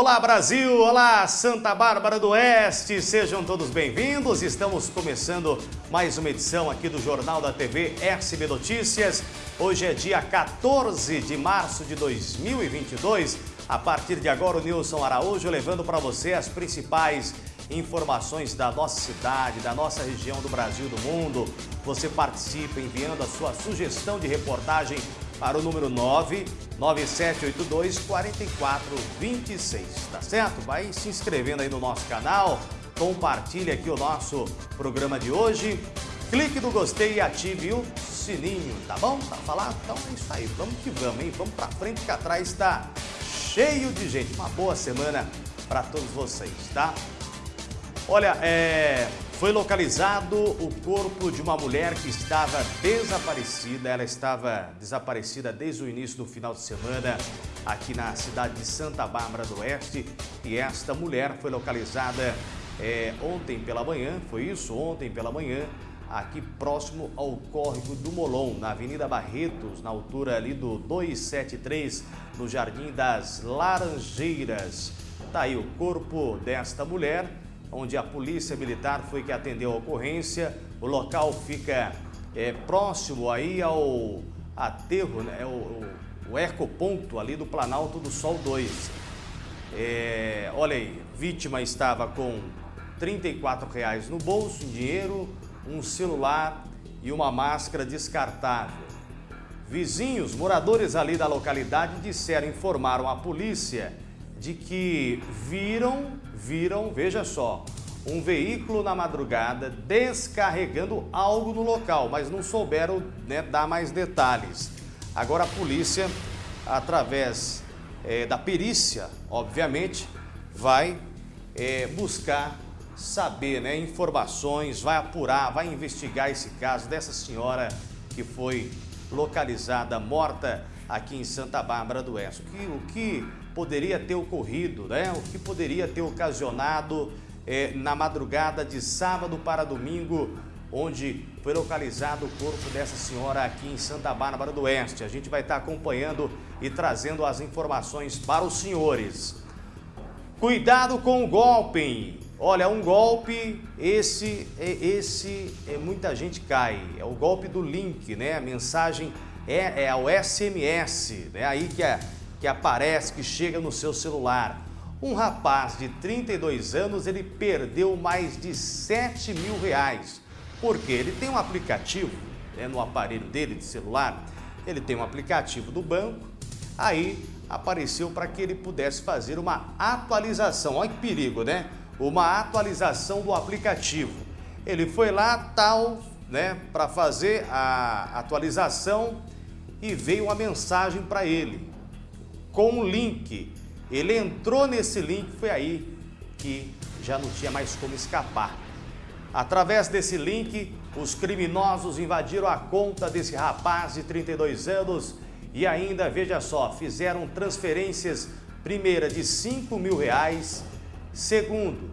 Olá Brasil, olá Santa Bárbara do Oeste, sejam todos bem-vindos. Estamos começando mais uma edição aqui do Jornal da TV SB Notícias. Hoje é dia 14 de março de 2022. A partir de agora, o Nilson Araújo levando para você as principais informações da nossa cidade, da nossa região do Brasil do mundo. Você participa enviando a sua sugestão de reportagem para o número 99782 4426, tá certo? Vai se inscrevendo aí no nosso canal, compartilhe aqui o nosso programa de hoje, clique no gostei e ative o sininho, tá bom? Tá falado? Então é isso aí, vamos que vamos, hein? Vamos pra frente que atrás está cheio de gente. Uma boa semana para todos vocês, tá? Olha, é... Foi localizado o corpo de uma mulher que estava desaparecida. Ela estava desaparecida desde o início do final de semana aqui na cidade de Santa Bárbara do Oeste. E esta mulher foi localizada é, ontem pela manhã, foi isso? Ontem pela manhã, aqui próximo ao córrego do Molon, na Avenida Barretos, na altura ali do 273, no Jardim das Laranjeiras. Tá aí o corpo desta mulher onde a polícia militar foi que atendeu a ocorrência. O local fica é, próximo aí ao aterro, né, o, o, o ecoponto ali do Planalto do Sol 2. É, olha aí, vítima estava com R$ reais no bolso, dinheiro, um celular e uma máscara descartável. Vizinhos, moradores ali da localidade disseram, informaram a polícia de que viram, viram, veja só, um veículo na madrugada descarregando algo no local, mas não souberam né, dar mais detalhes. Agora a polícia, através é, da perícia, obviamente, vai é, buscar saber né, informações, vai apurar, vai investigar esse caso dessa senhora que foi localizada morta aqui em Santa Bárbara do Oeste. O que, o que poderia ter ocorrido, né? o que poderia ter ocasionado é, na madrugada de sábado para domingo, onde foi localizado o corpo dessa senhora aqui em Santa Bárbara do Oeste. A gente vai estar acompanhando e trazendo as informações para os senhores. Cuidado com o golpe. Olha, um golpe, esse, é, esse é, muita gente cai. É o golpe do link, né? A mensagem é, é o SMS, né? Aí que, é, que aparece, que chega no seu celular. Um rapaz de 32 anos, ele perdeu mais de 7 mil reais. Porque ele tem um aplicativo né, no aparelho dele de celular, ele tem um aplicativo do banco, aí apareceu para que ele pudesse fazer uma atualização. Olha que perigo, né? Uma atualização do aplicativo. Ele foi lá, tal, né, para fazer a atualização e veio uma mensagem para ele com um link. Ele entrou nesse link, foi aí que já não tinha mais como escapar. Através desse link, os criminosos invadiram a conta desse rapaz de 32 anos e ainda, veja só, fizeram transferências, primeira de 5 mil reais, segundo,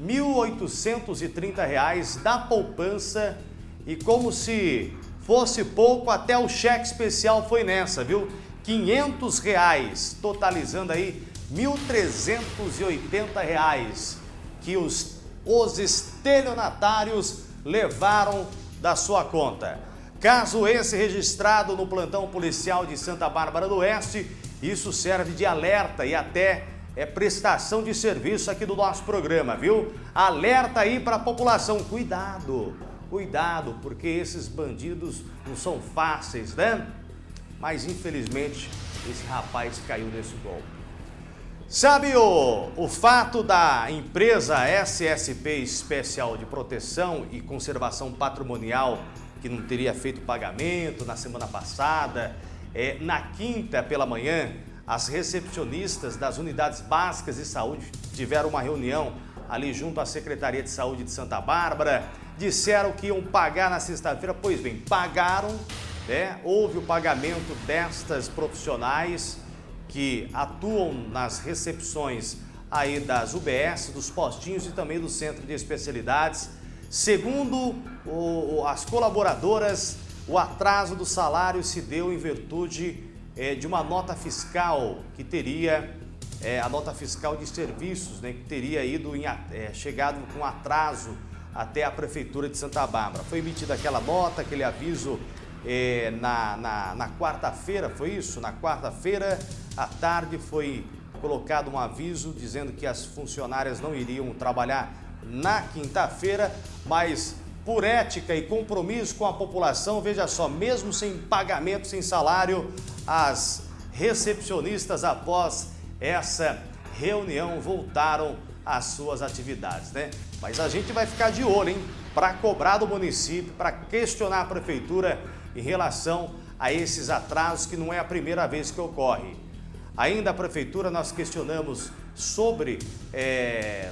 1.830 reais da poupança e como se fosse pouco, até o cheque especial foi nessa, viu? 500 reais, totalizando aí 1.380 reais que os, os estelionatários levaram da sua conta. Caso esse registrado no plantão policial de Santa Bárbara do Oeste, isso serve de alerta e até é prestação de serviço aqui do nosso programa, viu? Alerta aí para a população, cuidado! Cuidado, porque esses bandidos não são fáceis, né? Mas infelizmente esse rapaz caiu nesse golpe. Sabe o, o fato da empresa SSP Especial de Proteção e Conservação Patrimonial que não teria feito pagamento na semana passada? É, na quinta pela manhã, as recepcionistas das unidades básicas de saúde tiveram uma reunião ali junto à Secretaria de Saúde de Santa Bárbara disseram que iam pagar na sexta-feira, pois bem, pagaram, né? houve o pagamento destas profissionais que atuam nas recepções aí das UBS, dos postinhos e também do Centro de Especialidades. Segundo o, as colaboradoras, o atraso do salário se deu em virtude é, de uma nota fiscal que teria é, a nota fiscal de serviços, né, que teria ido em, é, chegado com atraso até a Prefeitura de Santa Bárbara. Foi emitida aquela nota, aquele aviso é, na, na, na quarta-feira, foi isso? Na quarta-feira, à tarde, foi colocado um aviso dizendo que as funcionárias não iriam trabalhar na quinta-feira, mas por ética e compromisso com a população, veja só, mesmo sem pagamento, sem salário, as recepcionistas após essa reunião voltaram às suas atividades, né? Mas a gente vai ficar de olho, hein? Para cobrar do município, para questionar a prefeitura em relação a esses atrasos que não é a primeira vez que ocorre. Ainda a prefeitura nós questionamos sobre é,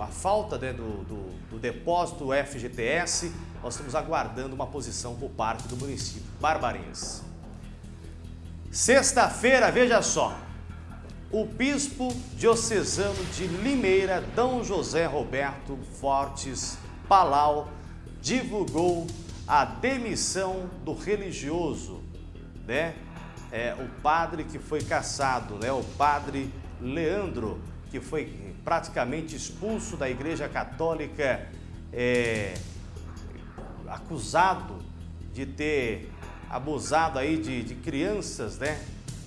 a falta né, do, do, do, depósito FGTS. Nós estamos aguardando uma posição por parte do município. Barbarins. Sexta-feira, veja só, o bispo diocesano de Limeira, D. José Roberto Fortes Palau, divulgou a demissão do religioso, né? É, o padre que foi caçado, né? O padre Leandro, que foi praticamente expulso da Igreja Católica, é, acusado de ter abusado aí de, de crianças, né?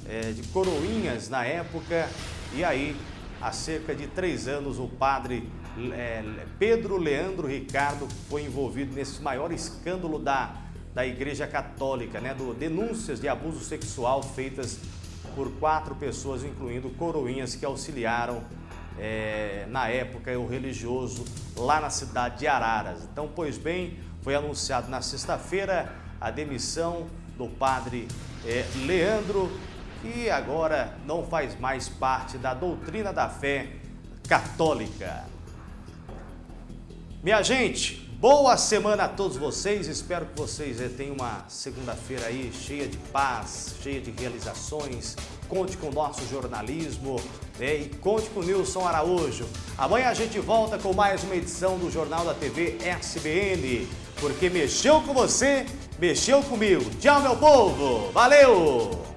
é, de coroinhas na época, e aí, há cerca de três anos, o padre é, Pedro Leandro Ricardo foi envolvido nesse maior escândalo da, da Igreja Católica, né, do denúncias de abuso sexual feitas por quatro pessoas, incluindo coroinhas que auxiliaram é, na época o religioso lá na cidade de Araras. Então, pois bem, foi anunciado na sexta-feira a demissão do padre é, Leandro que agora não faz mais parte da doutrina da fé católica. Minha gente, boa semana a todos vocês. Espero que vocês eh, tenham uma segunda-feira aí cheia de paz, cheia de realizações. Conte com o nosso jornalismo né? e conte com o Nilson Araújo. Amanhã a gente volta com mais uma edição do Jornal da TV SBN. Porque mexeu com você, mexeu comigo. Tchau, meu povo. Valeu!